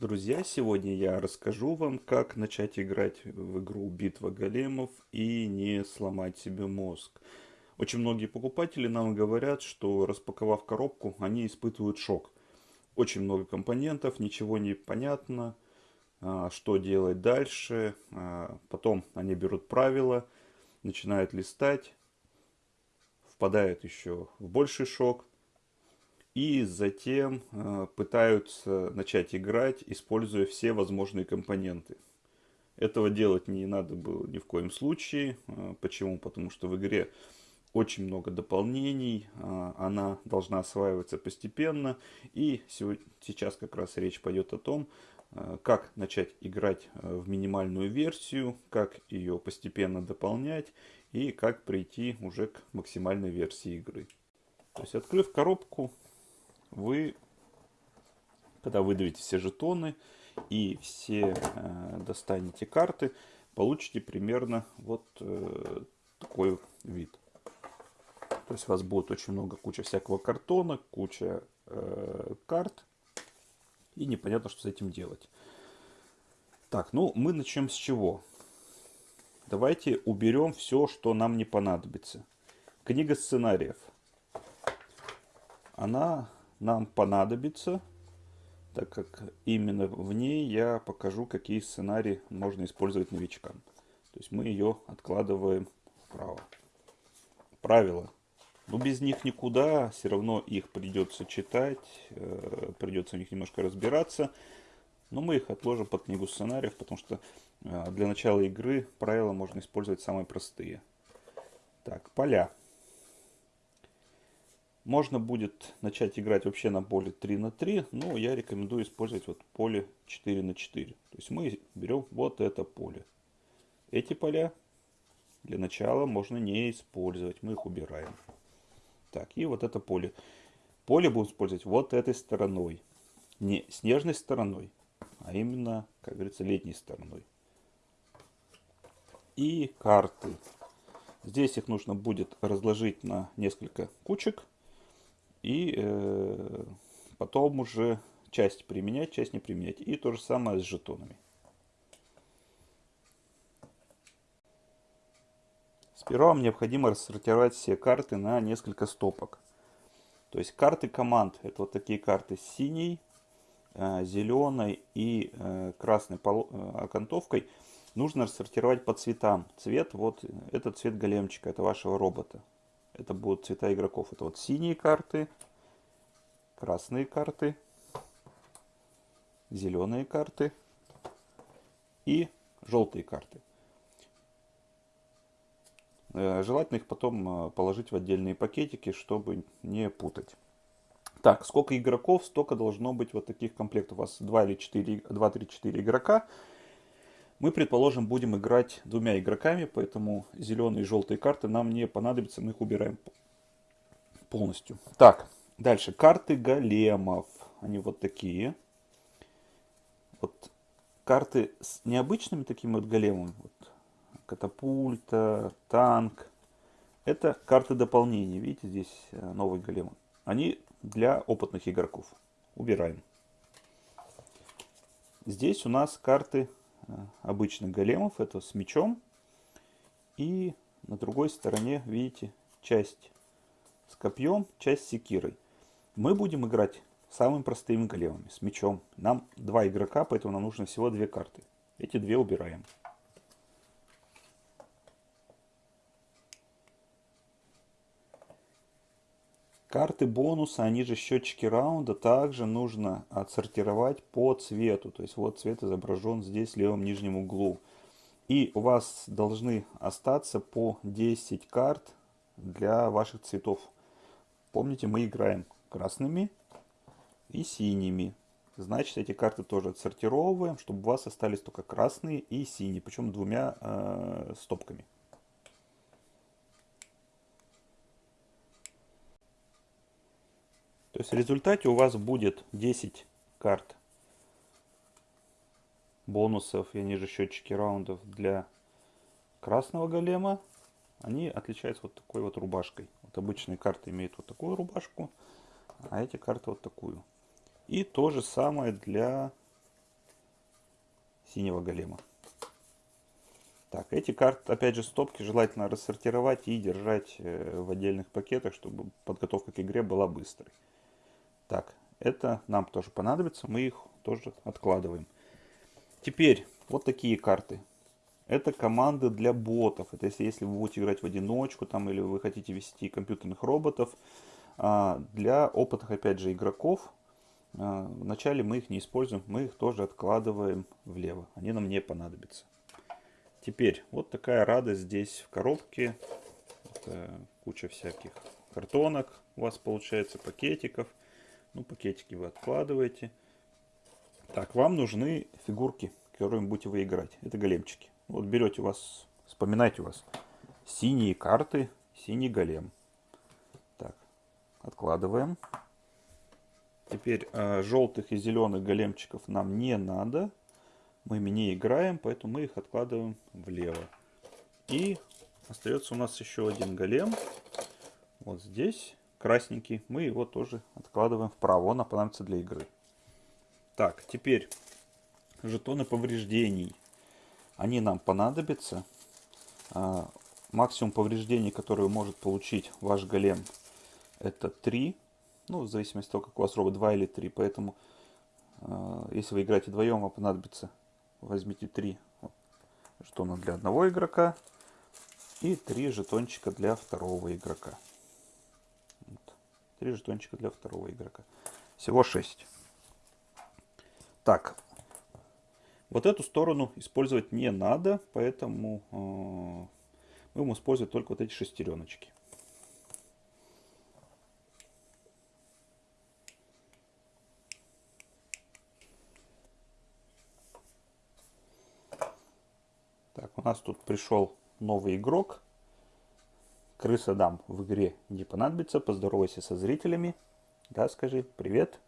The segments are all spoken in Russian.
Друзья, сегодня я расскажу вам, как начать играть в игру «Битва големов» и не сломать себе мозг. Очень многие покупатели нам говорят, что распаковав коробку, они испытывают шок. Очень много компонентов, ничего не понятно, а, что делать дальше. А, потом они берут правила, начинают листать, впадают еще в больший шок и затем э, пытаются начать играть, используя все возможные компоненты. Этого делать не надо было ни в коем случае. Э, почему? Потому что в игре очень много дополнений, э, она должна осваиваться постепенно. И сейчас как раз речь пойдет о том, как начать играть в минимальную версию, как ее постепенно дополнять и как прийти уже к максимальной версии игры. То есть открыв коробку, вы, когда выдавите все жетоны и все э, достанете карты, получите примерно вот э, такой вид. То есть у вас будет очень много, куча всякого картона, куча э, карт. И непонятно, что с этим делать. Так, ну мы начнем с чего? Давайте уберем все, что нам не понадобится. Книга сценариев. Она нам понадобится, так как именно в ней я покажу, какие сценарии можно использовать новичкам. То есть мы ее откладываем вправо. Правила. Но без них никуда, все равно их придется читать, э, придется в них немножко разбираться. Но мы их отложим под книгу сценариев, потому что э, для начала игры правила можно использовать самые простые. Так, поля. Можно будет начать играть вообще на поле 3 на 3, но я рекомендую использовать вот поле 4 на 4. То есть мы берем вот это поле. Эти поля для начала можно не использовать, мы их убираем. Так, и вот это поле. Поле будем использовать вот этой стороной. Не снежной стороной, а именно, как говорится, летней стороной. И карты. Здесь их нужно будет разложить на несколько кучек. И э, потом уже часть применять, часть не применять. И то же самое с жетонами. Сперва вам необходимо рассортировать все карты на несколько стопок. То есть карты команд, это вот такие карты с синей, э, зеленой и э, красной э, окантовкой, нужно рассортировать по цветам. Цвет, вот это цвет големчика, это вашего робота. Это будут цвета игроков. Это вот синие карты, красные карты, зеленые карты и желтые карты. Э, желательно их потом э, положить в отдельные пакетики, чтобы не путать. Так, сколько игроков, столько должно быть вот таких комплектов. У вас 2 или 4, 2, 3, 4 игрока. Мы, предположим, будем играть двумя игроками, поэтому зеленые и желтые карты нам не понадобятся, мы их убираем полностью. Так, дальше. Карты големов. Они вот такие. Вот карты с необычными такими вот големами. Вот, катапульта, танк. Это карты дополнения. Видите, здесь э, новый голем. Они для опытных игроков. Убираем. Здесь у нас карты обычных големов. Это с мечом. И на другой стороне, видите, часть с копьем, часть с секирой. Мы будем играть самыми простыми големами, с мечом. Нам два игрока, поэтому нам нужно всего две карты. Эти две убираем. Карты бонуса, они же счетчики раунда, также нужно отсортировать по цвету. То есть вот цвет изображен здесь в левом нижнем углу. И у вас должны остаться по 10 карт для ваших цветов. Помните, мы играем красными и синими. Значит, эти карты тоже отсортировываем, чтобы у вас остались только красные и синие, причем двумя э, стопками. То есть в результате у вас будет 10 карт бонусов, и они же счетчики раундов для красного голема. Они отличаются вот такой вот рубашкой. Вот обычные карты имеют вот такую рубашку, а эти карты вот такую. И то же самое для синего голема. Так, эти карты, опять же, стопки желательно рассортировать и держать э, в отдельных пакетах, чтобы подготовка к игре была быстрой. Так, это нам тоже понадобится, мы их тоже откладываем. Теперь, вот такие карты. Это команды для ботов. Это если, если вы будете играть в одиночку, там, или вы хотите вести компьютерных роботов. А, для опытных, опять же, игроков, а, вначале мы их не используем, мы их тоже откладываем влево. Они нам не понадобятся. Теперь, вот такая радость здесь в коробке. Это куча всяких картонок у вас получается, пакетиков. Ну, пакетики вы откладываете. Так, вам нужны фигурки, которыми будете вы играть. Это големчики. Вот берете у вас, вспоминайте у вас, синие карты, синий голем. Так, откладываем. Теперь э, желтых и зеленых големчиков нам не надо мы ими не играем, поэтому мы их откладываем влево. И остается у нас еще один голем. Вот здесь, красненький. Мы его тоже откладываем вправо. Он понадобится для игры. Так, теперь жетоны повреждений. Они нам понадобятся. А, максимум повреждений, которые может получить ваш голем, это 3. Ну, в зависимости от того, как у вас робот 2 или 3. Поэтому, а, если вы играете вдвоем, вам понадобится возьмите три жетона для одного игрока и три жетончика для второго игрока. Три жетончика для второго игрока. Всего 6. Так, вот эту сторону использовать не надо, поэтому э, мы будем использовать только вот эти шестереночки. у нас тут пришел новый игрок. Крыса дам в игре не понадобится. Поздоровайся со зрителями. Да, скажи привет.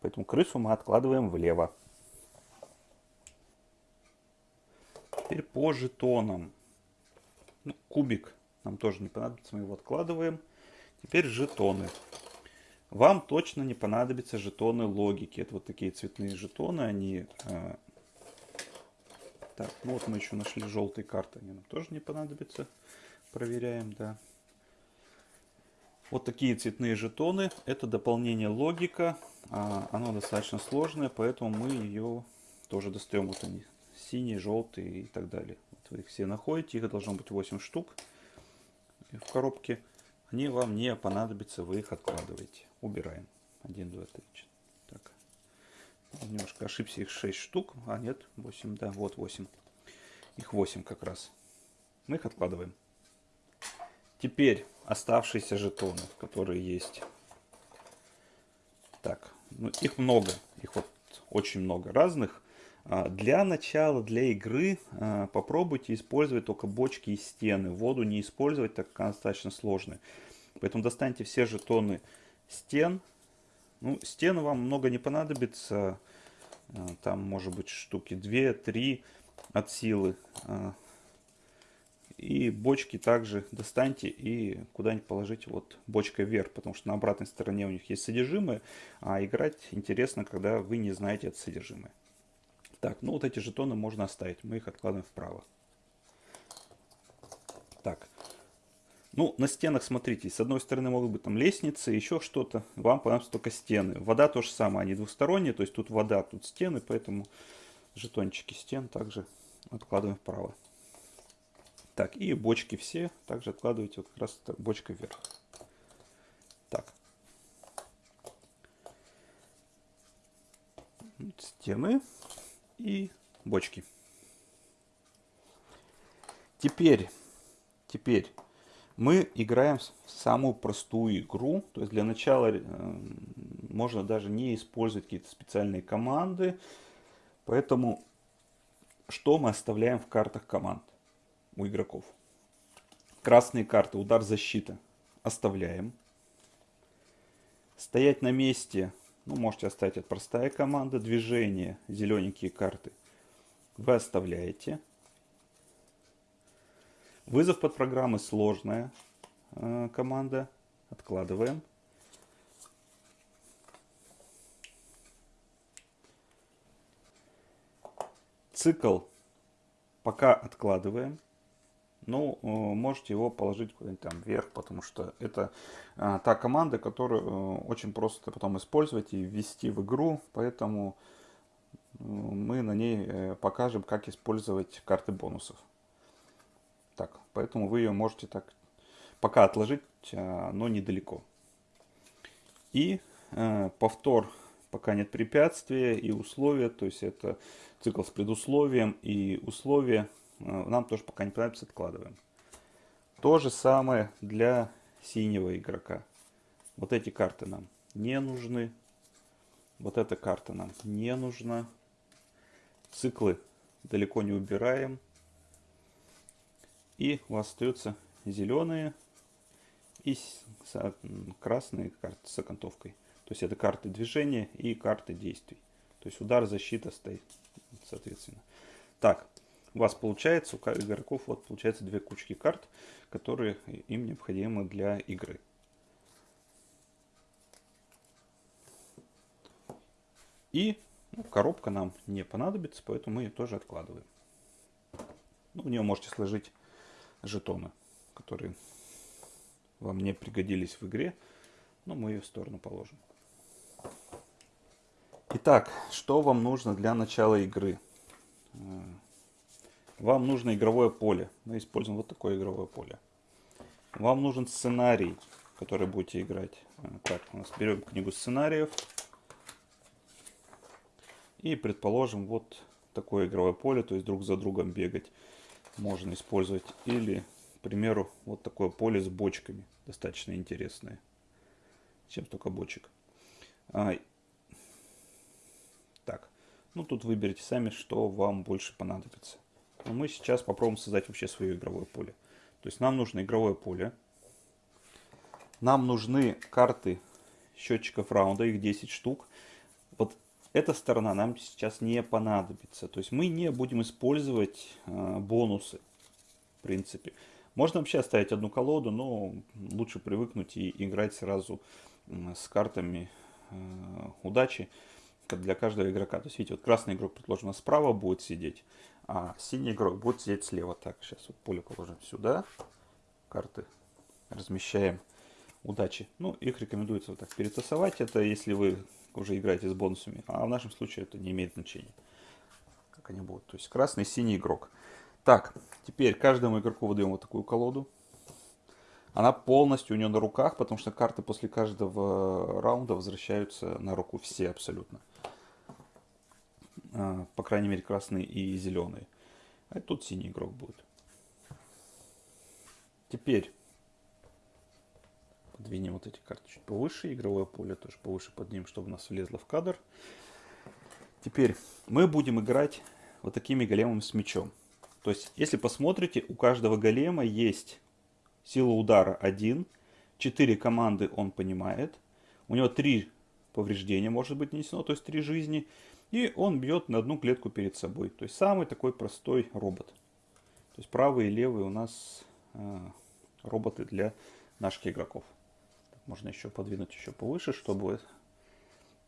Поэтому крысу мы откладываем влево. Теперь по жетонам. Ну, кубик нам тоже не понадобится, мы его откладываем. Теперь жетоны. Вам точно не понадобятся жетоны логики. Это вот такие цветные жетоны, они а, так, ну вот мы еще нашли желтые карты, они нам тоже не понадобятся. Проверяем, да. Вот такие цветные жетоны. Это дополнение логика. А, оно достаточно сложное, поэтому мы ее тоже достаем. Вот они, синие, желтые и так далее. Вот вы их все находите. Их должно быть 8 штук в коробке. Они вам не понадобятся, вы их откладываете. Убираем. 1, 2, 3, 4. Немножко ошибся, их 6 штук. А нет, 8, да, вот 8. Их 8 как раз. Мы их откладываем. Теперь оставшиеся жетоны, которые есть. Так, ну, их много. Их вот очень много разных. А, для начала, для игры а, попробуйте использовать только бочки и стены. Воду не использовать, так как она достаточно сложная. Поэтому достаньте все жетоны стен, ну, стены вам много не понадобится. А, там может быть штуки 2-3 от силы. И бочки также достаньте и куда-нибудь положите вот бочкой вверх, потому что на обратной стороне у них есть содержимое, а играть интересно, когда вы не знаете это содержимое. Так, ну вот эти жетоны можно оставить, мы их откладываем вправо. Так, ну, на стенах, смотрите, с одной стороны могут быть там лестницы, еще что-то. Вам понадобятся только стены. Вода то же самое, они двухсторонние, то есть тут вода, тут стены, поэтому жетончики стен также откладываем вправо. Так, и бочки все также откладывайте вот как раз бочкой вверх. Так. Стены и бочки. Теперь, теперь мы играем самую простую игру. То есть для начала э, можно даже не использовать какие-то специальные команды. Поэтому что мы оставляем в картах команд у игроков? Красные карты, удар, защита оставляем. Стоять на месте, ну можете оставить это простая команда. Движение, зелененькие карты вы оставляете. Вызов под программы сложная э, команда. Откладываем. цикл пока откладываем. Ну, э, можете его положить куда-нибудь там вверх, потому что это а, та команда, которую э, очень просто потом использовать и ввести в игру, поэтому э, мы на ней покажем, как использовать карты бонусов. Так, поэтому вы ее можете так пока отложить, но недалеко. И повтор пока нет препятствия и условия, то есть это цикл с предусловием и условия Э, нам тоже пока не понадобится, откладываем. То же самое для синего игрока. Вот эти карты нам не нужны. Вот эта карта нам не нужна. Циклы далеко не убираем. И у вас остаются зеленые и красные карты с окантовкой. То есть это карты движения и карты действий. То есть удар, защита стоит, соответственно. Так, у вас получается, у игроков вот получается две кучки карт, которые им необходимы для игры. И ну, коробка нам не понадобится, поэтому мы ее тоже откладываем. Ну, в нее можете сложить жетоны, которые вам не пригодились в игре, но мы ее в сторону положим. Итак, что вам нужно для начала игры? Э, вам нужно игровое поле. Мы используем вот такое игровое поле. Вам нужен сценарий, который будете играть. А, так, у нас берем книгу сценариев. И предположим, вот такое игровое поле, то есть друг за другом бегать можно использовать. Или, к примеру, вот такое поле с бочками, достаточно интересное. Чем столько бочек. А, так, ну тут выберите сами, что вам больше понадобится. Но мы сейчас попробуем создать вообще свое игровое поле. То есть нам нужно игровое поле. Нам нужны карты счетчиков раунда, их 10 штук. Вот эта сторона нам сейчас не понадобится. То есть мы не будем использовать э, бонусы, в принципе. Можно вообще оставить одну колоду, но лучше привыкнуть и играть сразу с картами э, удачи для каждого игрока. То есть, видите, вот красный игрок, предложено, справа будет сидеть, а синий игрок будет сидеть слева. Так, сейчас вот поле положим сюда. Карты размещаем. Удачи. Ну, их рекомендуется вот так перетасовать. Это если вы уже играете с бонусами. А в нашем случае это не имеет значения. Как они будут. То есть красный, синий игрок. Так, теперь каждому игроку выдаем вот такую колоду. Она полностью у нее на руках, потому что карты после каждого раунда возвращаются на руку все абсолютно. А, по крайней мере, красный и зеленый. А тут синий игрок будет. Теперь подвинем вот эти карты чуть повыше. Игровое поле тоже повыше поднимем, чтобы у нас влезло в кадр. Теперь мы будем играть вот такими големами с мечом. То есть, если посмотрите, у каждого голема есть сила удара 1, 4 команды он понимает, у него 3 повреждения может быть нанесено, то есть 3 жизни, и он бьет на одну клетку перед собой. То есть самый такой простой робот. То есть правые и левые у нас э, роботы для наших игроков. Можно еще подвинуть еще повыше, чтобы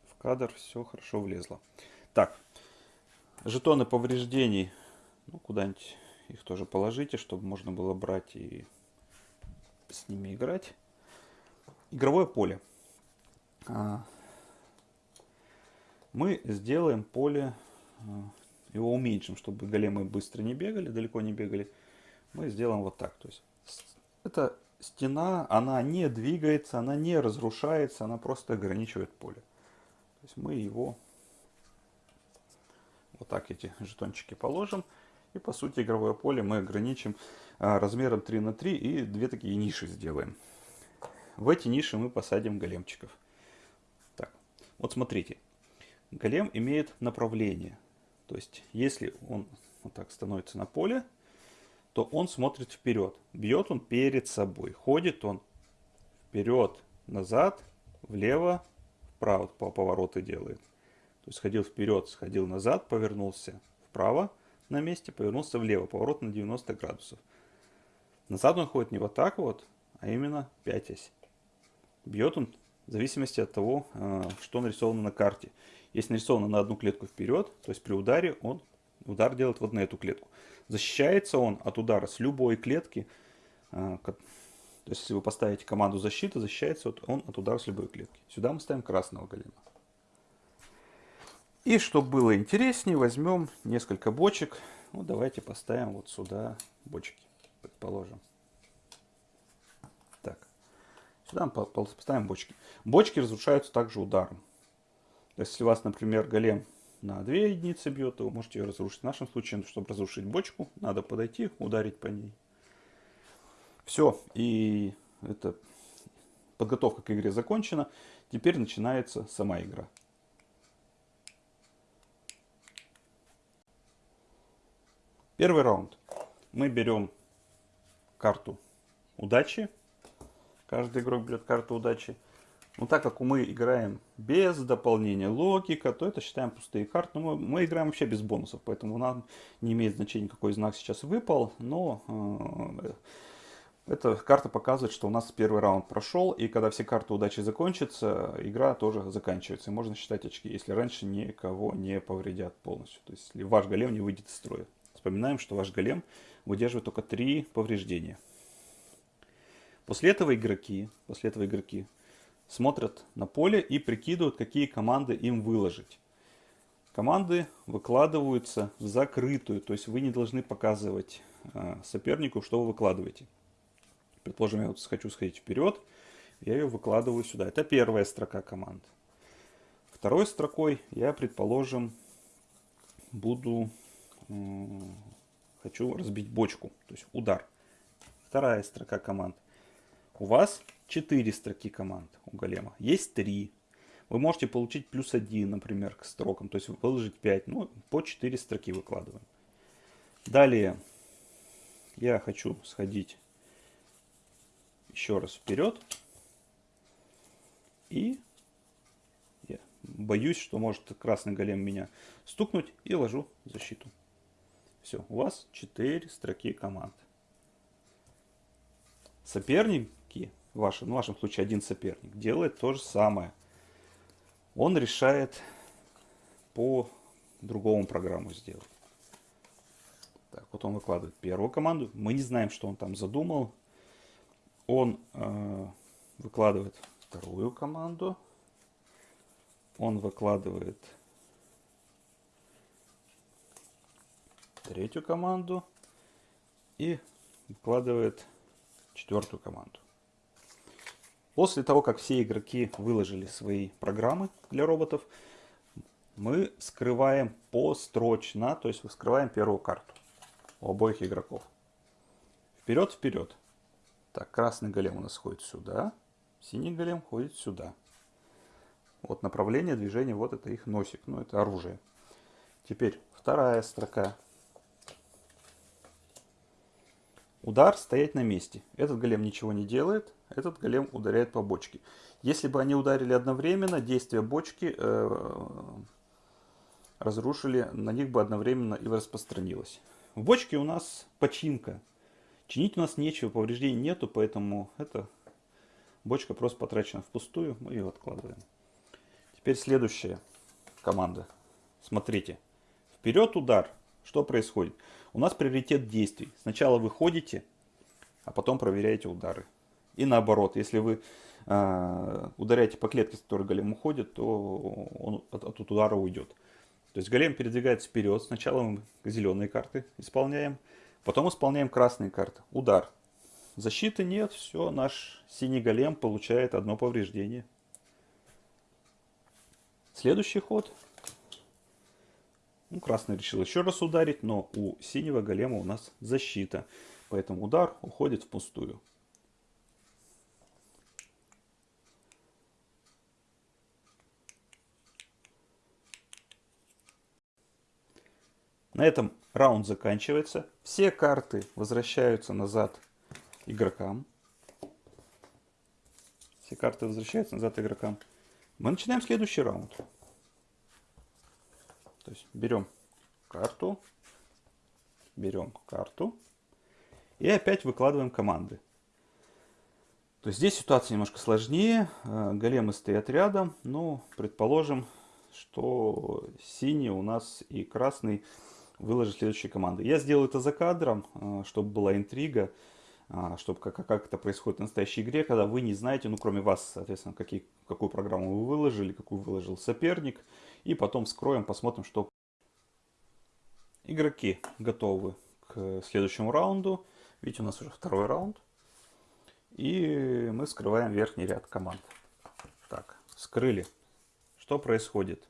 в кадр все хорошо влезло. Так, жетоны повреждений, ну куда-нибудь их тоже положите, чтобы можно было брать и с ними играть. Игровое поле. А, мы сделаем поле, э, его уменьшим, чтобы големы быстро не бегали, далеко не бегали. Мы сделаем вот так. То есть эта стена, она не двигается, она не разрушается, она просто ограничивает поле. То есть мы его вот так эти жетончики положим. И по сути игровое поле мы ограничим а, размером 3 на 3 и две такие ниши сделаем. В эти ниши мы посадим големчиков. Так, вот смотрите, голем имеет направление. То есть, если он вот так становится на поле, то он смотрит вперед. Бьет он перед собой. Ходит он вперед, назад, влево, вправо по повороты делает. То есть ходил вперед, сходил назад, повернулся вправо на месте, повернулся влево, поворот на 90 градусов. Назад он ходит не вот так вот, а именно пятясь. Бьет он в зависимости от того, э, что нарисовано на карте. Если нарисовано на одну клетку вперед, то есть при ударе он Удар делает вот на эту клетку. Защищается он от удара с любой клетки. А, то есть, если вы поставите команду защиты, защищается он от удара с любой клетки. Сюда мы ставим красного голема. И чтобы было интереснее, возьмем несколько бочек. Ну, давайте поставим вот сюда бочки, предположим. Так, сюда поставим бочки. Бочки разрушаются также ударом. Если у вас, например, голем на 2 единицы бьет, то вы можете ее разрушить. В нашем случае, чтобы разрушить бочку, надо подойти, ударить по ней. Все, и это подготовка к игре закончена. Теперь начинается сама игра. Первый раунд. Мы берем карту удачи. Каждый игрок берет карту удачи. Но так как мы играем без дополнения логика, то это считаем пустые карты. Но мы, мы играем вообще без бонусов, поэтому нам не имеет значения, какой знак сейчас выпал. Но э, эта карта показывает, что у нас первый раунд прошел, и когда все карты удачи закончатся, игра тоже заканчивается. И можно считать очки, если раньше никого не повредят полностью. То есть, если ваш голем не выйдет из строя. Вспоминаем, что ваш голем выдерживает только три повреждения. После этого игроки, после этого игроки смотрят на поле и прикидывают, какие команды им выложить. Команды выкладываются в закрытую, то есть вы не должны показывать э, сопернику, что вы выкладываете. Предположим, я вот хочу сходить вперед, я ее выкладываю сюда. Это первая строка команд. Второй строкой я, предположим, буду, э, хочу разбить бочку, то есть удар. Вторая строка команд. У вас 4 строки команд у голема. Есть 3. Вы можете получить плюс 1, например, к строкам. То есть выложить 5. Ну, по 4 строки выкладываем. Далее я хочу сходить еще раз вперед. И я боюсь, что может красный голем меня стукнуть и ложу защиту. Все, у вас 4 строки команд. Соперник в вашем, в вашем случае один соперник, делает то же самое. Он решает по другому программу сделать. Так, вот он выкладывает первую команду. Мы не знаем, что он там задумал. Он э, выкладывает вторую команду. Он выкладывает третью команду. И выкладывает четвертую команду. После того, как все игроки выложили свои программы для роботов, мы скрываем построчно, то есть вскрываем первую карту у обоих игроков. Вперед, вперед. Так, красный голем у нас ходит сюда, синий голем ходит сюда. Вот направление движения, вот это их носик, ну это оружие. Теперь вторая строка. Удар стоять на месте. Этот голем ничего не делает, этот голем ударяет по бочке. Если бы они ударили одновременно, действие бочки э, разрушили, на них бы одновременно и распространилось. В бочке у нас починка. Чинить у нас нечего, повреждений нету, поэтому эта бочка просто потрачена впустую. Мы ее откладываем. Теперь следующая команда. Смотрите. Вперед удар. Что происходит? У нас приоритет действий. Сначала вы ходите, а потом проверяете удары. И наоборот, если вы э, ударяете по клетке, с которой голем уходит, то он от, от удара уйдет. То есть голем передвигается вперед. Сначала мы зеленые карты исполняем, потом исполняем красные карты. Удар. Защиты нет, все, наш синий голем получает одно повреждение. Следующий ход ну, красный решил еще раз ударить, но у синего голема у нас защита. Поэтому удар уходит впустую. На этом раунд заканчивается. Все карты возвращаются назад игрокам. Все карты возвращаются назад игрокам. Мы начинаем следующий раунд. То есть берем карту, берем карту и опять выкладываем команды. То есть здесь ситуация немножко сложнее. Э, големы стоят рядом. Ну, предположим, что синий у нас и красный выложить следующие команды. Я сделал это за кадром, э, чтобы была интрига, э, чтобы как, как это происходит в настоящей игре, когда вы не знаете, ну кроме вас, соответственно, какие, какую программу вы выложили, какую выложил соперник. И потом вскроем, посмотрим, что... Игроки готовы к следующему раунду. Видите, у нас уже второй раунд. И мы скрываем верхний ряд команд. Так, скрыли. Что происходит?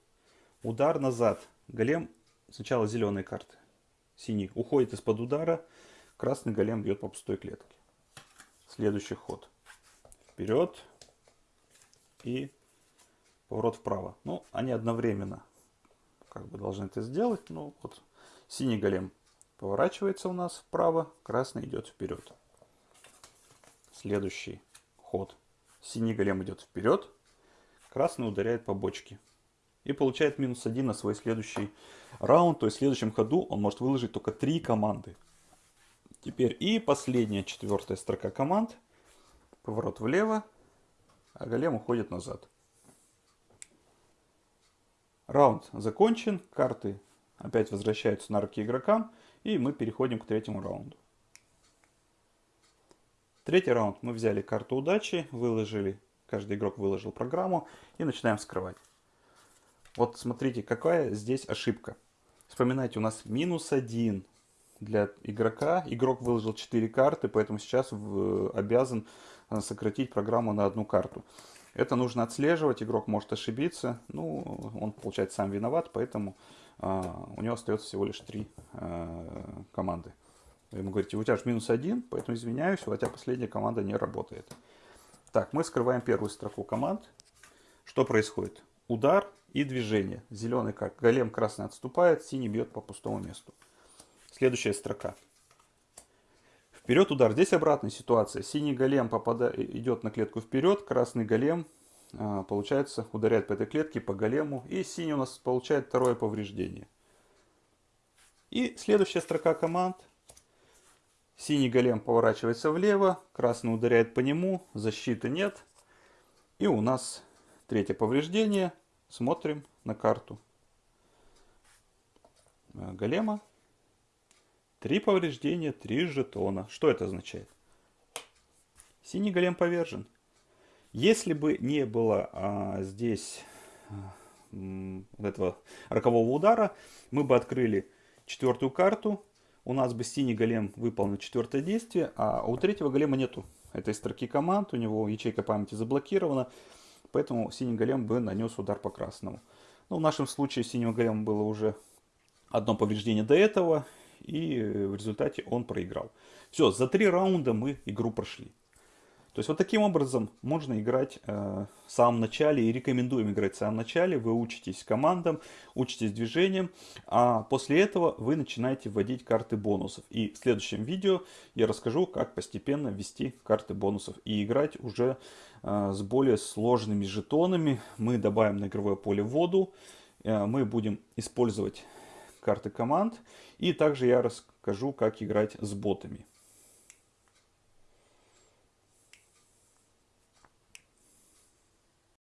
Удар назад. Голем сначала зеленые карты. Синий уходит из-под удара. Красный голем бьет по пустой клетке. Следующий ход. Вперед. И поворот вправо. Ну, они одновременно как бы должны это сделать. Ну, вот синий голем поворачивается у нас вправо, красный идет вперед. Следующий ход. Синий голем идет вперед, красный ударяет по бочке. И получает минус один на свой следующий раунд. То есть в следующем ходу он может выложить только три команды. Теперь и последняя четвертая строка команд. Поворот влево, а голем уходит назад. Раунд закончен, карты опять возвращаются на руки игрокам, и мы переходим к третьему раунду. Третий раунд мы взяли карту удачи, выложили, каждый игрок выложил программу и начинаем вскрывать. Вот смотрите, какая здесь ошибка. Вспоминайте, у нас минус один для игрока. Игрок выложил 4 карты, поэтому сейчас обязан э, сократить программу на одну карту. Это нужно отслеживать, игрок может ошибиться. Ну, он, получается, сам виноват, поэтому а, у него остается всего лишь три а, команды. Вы ему говорите, у тебя же минус один, поэтому извиняюсь, у тебя последняя команда не работает. Так, мы скрываем первую строку команд. Что происходит? Удар и движение. Зеленый как голем, красный отступает, синий бьет по пустому месту. Следующая строка. Вперед удар. Здесь обратная ситуация. Синий голем попадает, идет на клетку вперед, красный голем а, получается, ударяет по этой клетке, по голему. И синий у нас получает второе повреждение. И следующая строка команд. Синий голем поворачивается влево, красный ударяет по нему, защиты нет. И у нас третье повреждение. Смотрим на карту а, голема. Три повреждения, три жетона. Что это означает? Синий голем повержен. Если бы не было а, здесь а, этого рокового удара, мы бы открыли четвертую карту, у нас бы синий голем выполнил четвертое действие, а у третьего голема нету этой строки команд, у него ячейка памяти заблокирована, поэтому синий голем бы нанес удар по красному. Но в нашем случае синего голема было уже одно повреждение до этого, и в результате он проиграл. Все, за три раунда мы игру прошли. То есть вот таким образом можно играть э, в самом начале и рекомендуем играть в самом начале. Вы учитесь командам, учитесь движением, а после этого вы начинаете вводить карты бонусов. И в следующем видео я расскажу, как постепенно ввести карты бонусов и играть уже э, с более сложными жетонами. Мы добавим на игровое поле воду, э, мы будем использовать карты команд и также я расскажу, как играть с ботами.